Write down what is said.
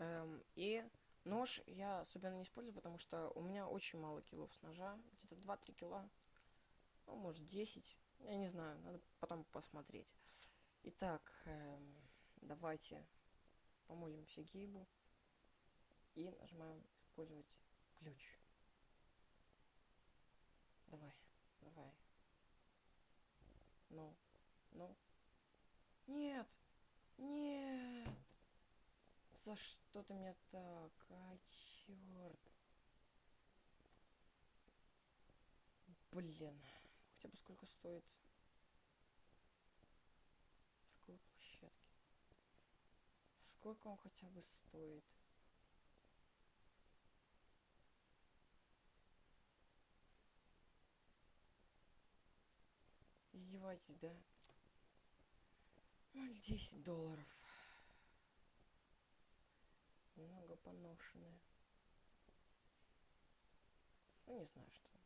Эм, и нож я особенно не использую, потому что у меня очень мало килов с ножа. Где-то 2-3 кила. Ну, может, 10. Я не знаю, надо потом посмотреть. Итак, эм, давайте помолимся Гейбу и нажимаем использовать ключ. Давай, давай. Ну, ну. Нет, нет. За что ты меня так? А, черт. Блин. Хотя бы сколько стоит такой площадки. Сколько он хотя бы стоит? Издевайтесь, да? Ну, 10 долларов. Немного поношенные. Ну, не знаю, что.